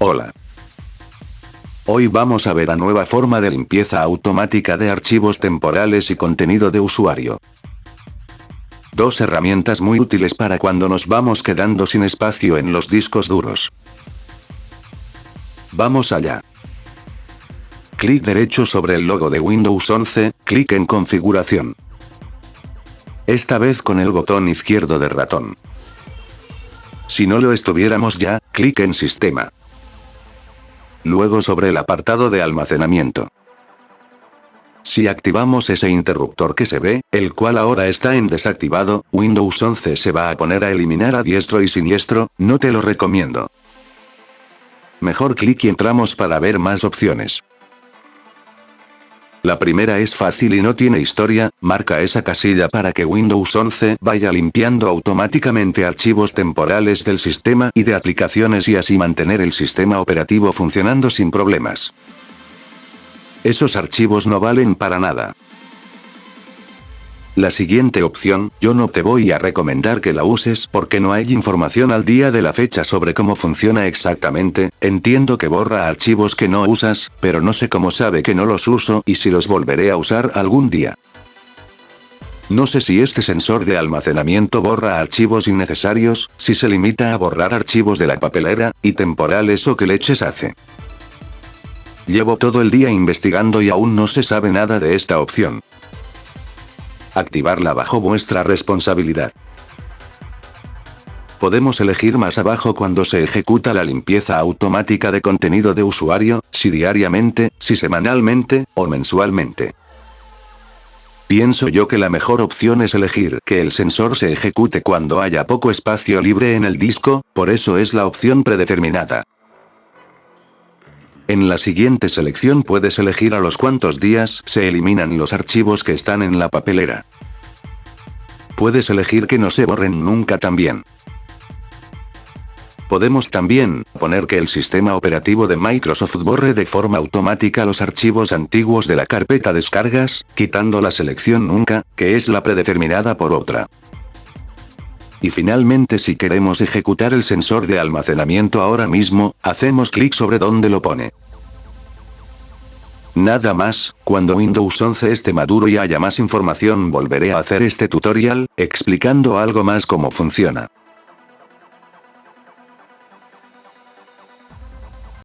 Hola. Hoy vamos a ver la nueva forma de limpieza automática de archivos temporales y contenido de usuario. Dos herramientas muy útiles para cuando nos vamos quedando sin espacio en los discos duros. Vamos allá. Clic derecho sobre el logo de Windows 11, clic en configuración. Esta vez con el botón izquierdo de ratón. Si no lo estuviéramos ya, clic en sistema. Luego sobre el apartado de almacenamiento. Si activamos ese interruptor que se ve, el cual ahora está en desactivado, Windows 11 se va a poner a eliminar a diestro y siniestro, no te lo recomiendo. Mejor clic y entramos para ver más opciones. La primera es fácil y no tiene historia, marca esa casilla para que Windows 11 vaya limpiando automáticamente archivos temporales del sistema y de aplicaciones y así mantener el sistema operativo funcionando sin problemas. Esos archivos no valen para nada. La siguiente opción, yo no te voy a recomendar que la uses porque no hay información al día de la fecha sobre cómo funciona exactamente, entiendo que borra archivos que no usas, pero no sé cómo sabe que no los uso y si los volveré a usar algún día. No sé si este sensor de almacenamiento borra archivos innecesarios, si se limita a borrar archivos de la papelera, y temporales o qué leches hace. Llevo todo el día investigando y aún no se sabe nada de esta opción. Activarla bajo vuestra responsabilidad. Podemos elegir más abajo cuando se ejecuta la limpieza automática de contenido de usuario, si diariamente, si semanalmente, o mensualmente. Pienso yo que la mejor opción es elegir que el sensor se ejecute cuando haya poco espacio libre en el disco, por eso es la opción predeterminada. En la siguiente selección puedes elegir a los cuantos días se eliminan los archivos que están en la papelera. Puedes elegir que no se borren nunca también. Podemos también poner que el sistema operativo de Microsoft borre de forma automática los archivos antiguos de la carpeta descargas, quitando la selección nunca, que es la predeterminada por otra. Y finalmente si queremos ejecutar el sensor de almacenamiento ahora mismo, hacemos clic sobre donde lo pone. Nada más, cuando Windows 11 esté maduro y haya más información volveré a hacer este tutorial, explicando algo más cómo funciona.